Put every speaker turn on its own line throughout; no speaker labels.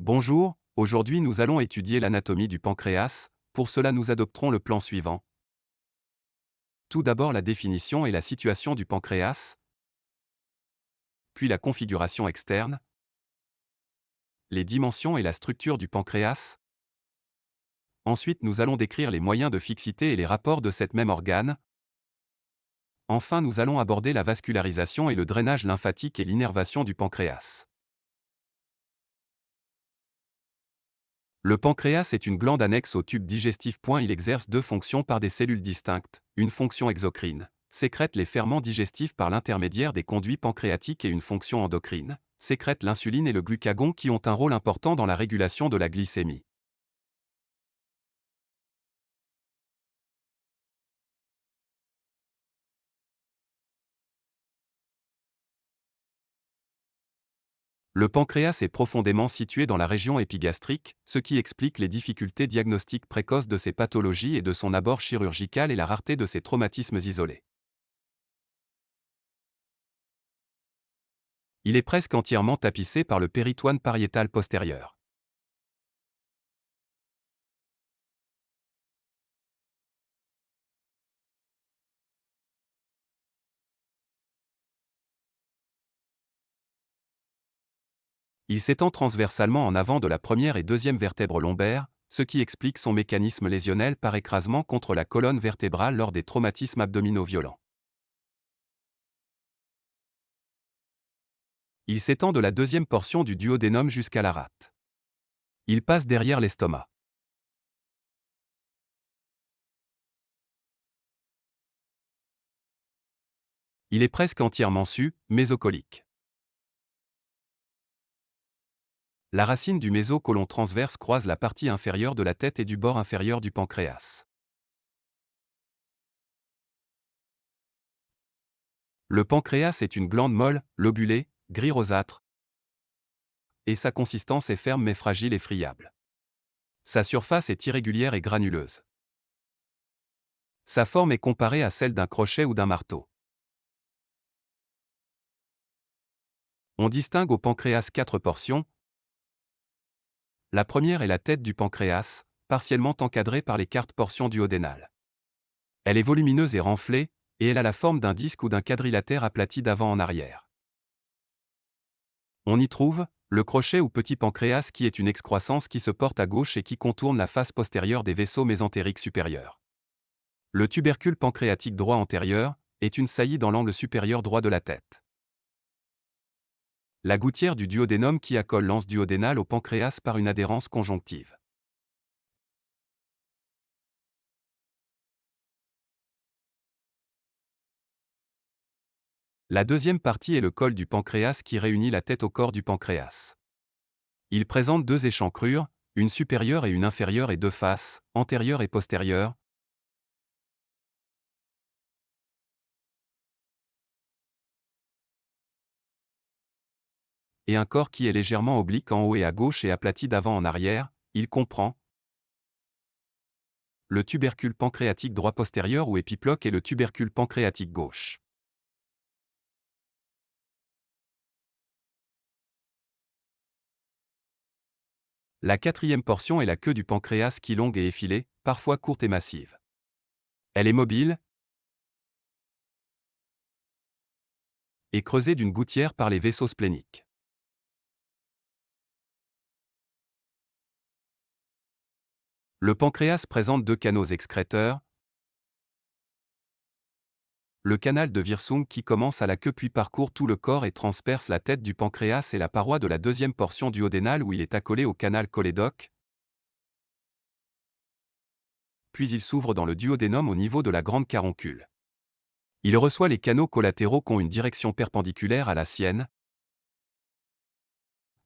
Bonjour, aujourd'hui nous allons étudier l'anatomie du pancréas, pour cela nous adopterons le plan suivant. Tout d'abord la définition et la situation du pancréas, puis la configuration externe, les dimensions et la structure du pancréas. Ensuite nous allons décrire les moyens de fixité et les rapports de cette même organe. Enfin nous allons aborder la vascularisation et le drainage lymphatique et l'innervation du pancréas. Le pancréas est une glande annexe au tube digestif. Il exerce deux fonctions par des cellules distinctes, une fonction exocrine, sécrète les ferments digestifs par l'intermédiaire des conduits pancréatiques et une fonction endocrine, sécrète l'insuline et le glucagon qui ont un rôle important dans la régulation de la glycémie. Le pancréas est profondément situé dans la région épigastrique, ce qui explique les difficultés diagnostiques précoces de ces pathologies et de son abord chirurgical et la rareté de ces traumatismes isolés. Il est presque entièrement tapissé par le péritoine pariétal postérieur. Il s'étend transversalement en avant de la première et deuxième vertèbre lombaire, ce qui explique son mécanisme lésionnel par écrasement contre la colonne vertébrale lors des traumatismes abdominaux violents. Il s'étend de la deuxième portion du duodénum jusqu'à la rate. Il passe derrière l'estomac. Il est presque entièrement su, mésocolique. La racine du mésocolon transverse croise la partie inférieure de la tête et du bord inférieur du pancréas. Le pancréas est une glande molle, lobulée, gris rosâtre, et sa consistance est ferme mais fragile et friable. Sa surface est irrégulière et granuleuse. Sa forme est comparée à celle d'un crochet ou d'un marteau. On distingue au pancréas quatre portions, la première est la tête du pancréas, partiellement encadrée par les cartes portions duodénales. Elle est volumineuse et renflée, et elle a la forme d'un disque ou d'un quadrilatère aplati d'avant en arrière. On y trouve le crochet ou petit pancréas qui est une excroissance qui se porte à gauche et qui contourne la face postérieure des vaisseaux mésentériques supérieurs. Le tubercule pancréatique droit antérieur est une saillie dans l'angle supérieur droit de la tête la gouttière du duodénum qui accole l'anse duodénale au pancréas par une adhérence conjonctive. La deuxième partie est le col du pancréas qui réunit la tête au corps du pancréas. Il présente deux échancrures, une supérieure et une inférieure et deux faces, antérieure et postérieure, et un corps qui est légèrement oblique en haut et à gauche et aplati d'avant en arrière, il comprend le tubercule pancréatique droit postérieur ou épiploque et le tubercule pancréatique gauche. La quatrième portion est la queue du pancréas qui longue et effilée, parfois courte et massive. Elle est mobile et creusée d'une gouttière par les vaisseaux spléniques. Le pancréas présente deux canaux excréteurs. Le canal de Wirsung qui commence à la queue puis parcourt tout le corps et transperce la tête du pancréas et la paroi de la deuxième portion duodénale où il est accolé au canal cholédoque. Puis il s'ouvre dans le duodénum au niveau de la grande caroncule. Il reçoit les canaux collatéraux qui ont une direction perpendiculaire à la sienne,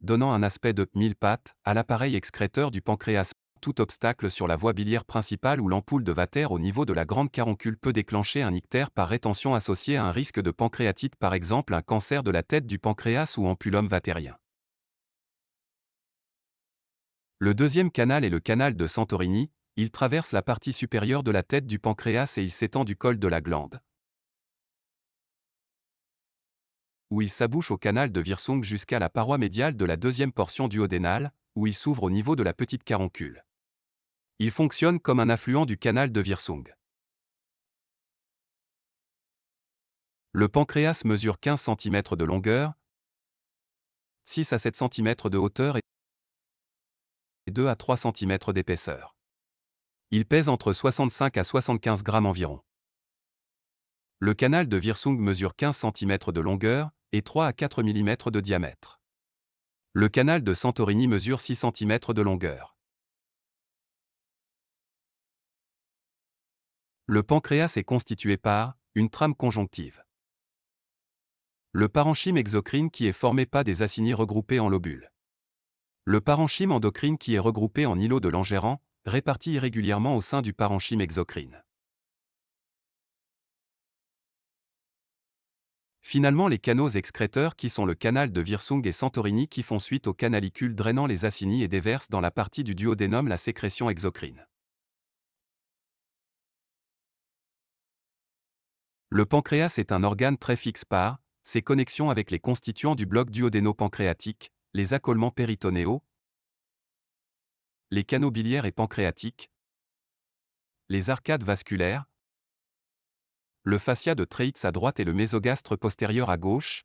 donnant un aspect de mille pattes à l'appareil excréteur du pancréas tout obstacle sur la voie biliaire principale ou l'ampoule de Vater au niveau de la grande caroncule peut déclencher un ictère par rétention associé à un risque de pancréatite par exemple un cancer de la tête du pancréas ou ampulum vatérien. Le deuxième canal est le canal de Santorini, il traverse la partie supérieure de la tête du pancréas et il s'étend du col de la glande. Où il s'abouche au canal de Wirsung jusqu'à la paroi médiale de la deuxième portion duodénale, où il s'ouvre au niveau de la petite caroncule. Il fonctionne comme un affluent du canal de Virsung. Le pancréas mesure 15 cm de longueur, 6 à 7 cm de hauteur et 2 à 3 cm d'épaisseur. Il pèse entre 65 à 75 grammes environ. Le canal de Virsung mesure 15 cm de longueur et 3 à 4 mm de diamètre. Le canal de Santorini mesure 6 cm de longueur. Le pancréas est constitué par une trame conjonctive. Le parenchyme exocrine qui est formé par des acinis regroupés en lobules. Le parenchyme endocrine qui est regroupé en îlots de Langerhans, répartis irrégulièrement au sein du parenchyme exocrine. Finalement les canaux excréteurs qui sont le canal de Virsung et Santorini qui font suite aux canalicules drainant les acinis et déversent dans la partie du duodénum la sécrétion exocrine. Le pancréas est un organe très fixe par, ses connexions avec les constituants du bloc duodéno-pancréatique, les accolements péritonéaux, les canaux biliaires et pancréatiques, les arcades vasculaires, le fascia de Treitz à droite et le mésogastre postérieur à gauche,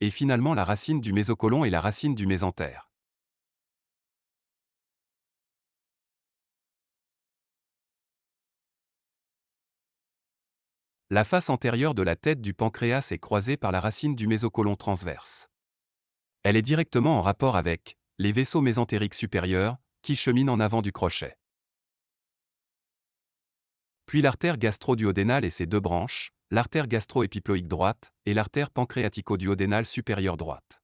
et finalement la racine du mésocolon et la racine du mésentère. La face antérieure de la tête du pancréas est croisée par la racine du mésocolon transverse. Elle est directement en rapport avec les vaisseaux mésentériques supérieurs, qui cheminent en avant du crochet. Puis l'artère gastro-duodénale et ses deux branches, l'artère gastro-épiploïque droite et l'artère pancréatico-duodénale supérieure droite.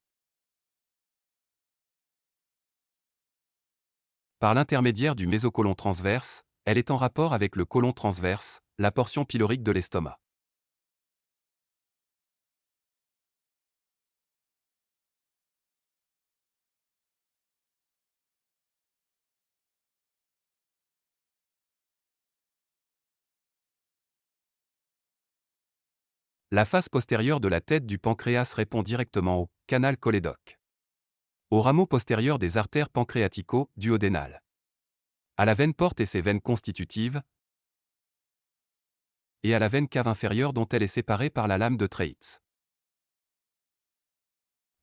Par l'intermédiaire du mésocolon transverse, elle est en rapport avec le côlon transverse, la portion pylorique de l'estomac. La face postérieure de la tête du pancréas répond directement au canal cholédoque. Au rameau postérieur des artères pancréatico-duodénales à la veine porte et ses veines constitutives, et à la veine cave inférieure dont elle est séparée par la lame de Treitz.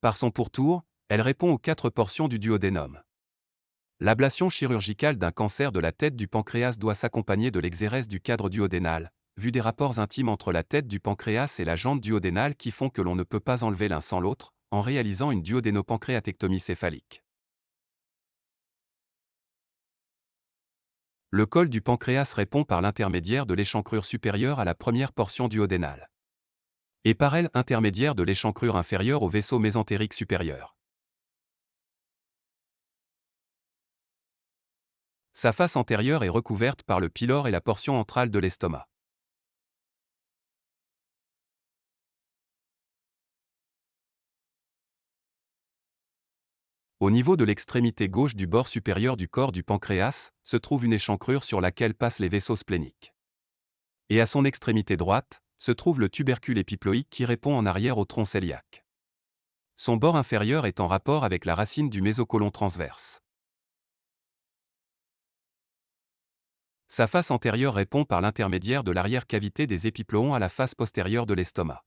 Par son pourtour, elle répond aux quatre portions du duodénum. L'ablation chirurgicale d'un cancer de la tête du pancréas doit s'accompagner de l'exérèse du cadre duodénal, vu des rapports intimes entre la tête du pancréas et la jante duodénale qui font que l'on ne peut pas enlever l'un sans l'autre, en réalisant une duodénopancréatectomie céphalique. Le col du pancréas répond par l'intermédiaire de l'échancrure supérieure à la première portion duodénale. Et par elle intermédiaire de l'échancrure inférieure au vaisseau mésentérique supérieur. Sa face antérieure est recouverte par le pylore et la portion entrale de l'estomac. Au niveau de l'extrémité gauche du bord supérieur du corps du pancréas, se trouve une échancrure sur laquelle passent les vaisseaux spléniques. Et à son extrémité droite, se trouve le tubercule épiploïque qui répond en arrière au tronc cœliaque. Son bord inférieur est en rapport avec la racine du mésocolon transverse. Sa face antérieure répond par l'intermédiaire de l'arrière-cavité des épiploons à la face postérieure de l'estomac.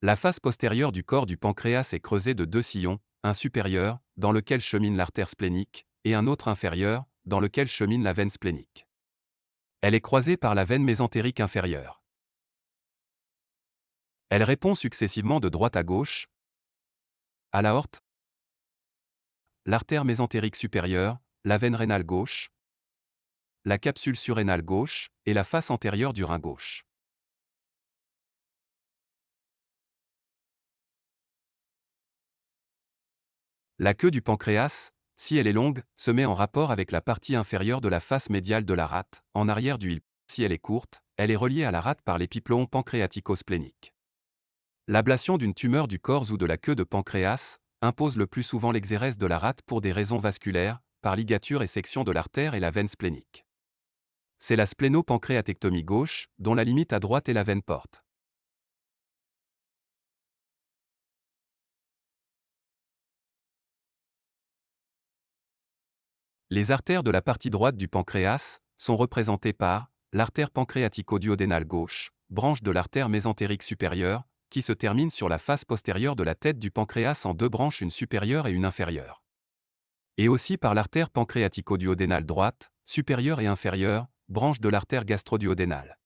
La face postérieure du corps du pancréas est creusée de deux sillons, un supérieur, dans lequel chemine l'artère splénique, et un autre inférieur, dans lequel chemine la veine splénique. Elle est croisée par la veine mésentérique inférieure. Elle répond successivement de droite à gauche, à l'aorte, l'artère mésentérique supérieure, la veine rénale gauche, la capsule surrénale gauche et la face antérieure du rein gauche. La queue du pancréas, si elle est longue, se met en rapport avec la partie inférieure de la face médiale de la rate, en arrière du Si elle est courte, elle est reliée à la rate par l'épiploon pancréatico-splénique. L'ablation d'une tumeur du corps ou de la queue de pancréas impose le plus souvent l'exérèse de la rate pour des raisons vasculaires, par ligature et section de l'artère et la veine splénique. c'est la splénopancréatectomie gauche, dont la limite à droite est la veine porte. Les artères de la partie droite du pancréas sont représentées par l'artère pancréatico-duodénale gauche, branche de l'artère mésentérique supérieure, qui se termine sur la face postérieure de la tête du pancréas en deux branches, une supérieure et une inférieure. Et aussi par l'artère pancréatico-duodénale droite, supérieure et inférieure, branche de l'artère gastroduodénale.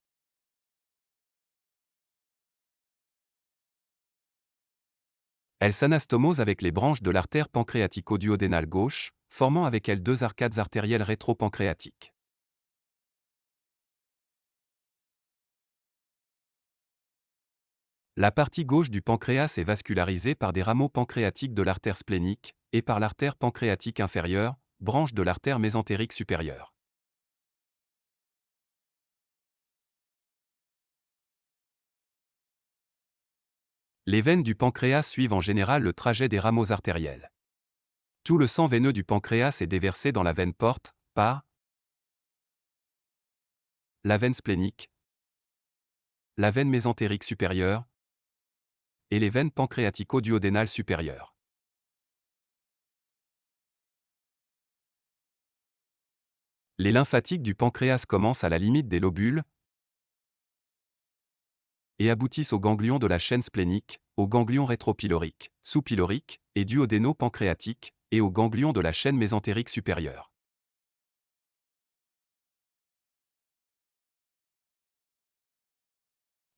Elle s'anastomose avec les branches de l'artère pancréatico-duodénale gauche, formant avec elle deux arcades artérielles rétropancréatiques. La partie gauche du pancréas est vascularisée par des rameaux pancréatiques de l'artère splénique et par l'artère pancréatique inférieure, branche de l'artère mésentérique supérieure. Les veines du pancréas suivent en général le trajet des rameaux artériels. Tout le sang veineux du pancréas est déversé dans la veine porte, par la veine splénique, la veine mésentérique supérieure, et les veines pancréatico-duodénales supérieures. Les lymphatiques du pancréas commencent à la limite des lobules et aboutissent aux ganglions de la chaîne splénique, aux ganglions rétropyloriques, sous-pyloriques et duodéno-pancréatiques, et aux ganglions de la chaîne mésentérique supérieure.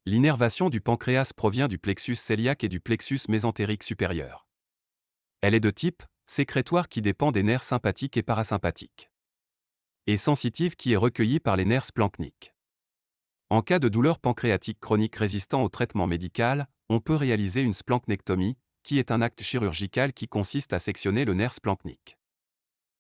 L'innervation du pancréas provient du plexus cœliaque et du plexus mésentérique supérieur. Elle est de type sécrétoire qui dépend des nerfs sympathiques et parasympathiques. Et sensitive qui est recueillie par les nerfs splanchniques. En cas de douleur pancréatique chronique résistant au traitement médical, on peut réaliser une splanchnectomie, qui est un acte chirurgical qui consiste à sectionner le nerf splanchnique.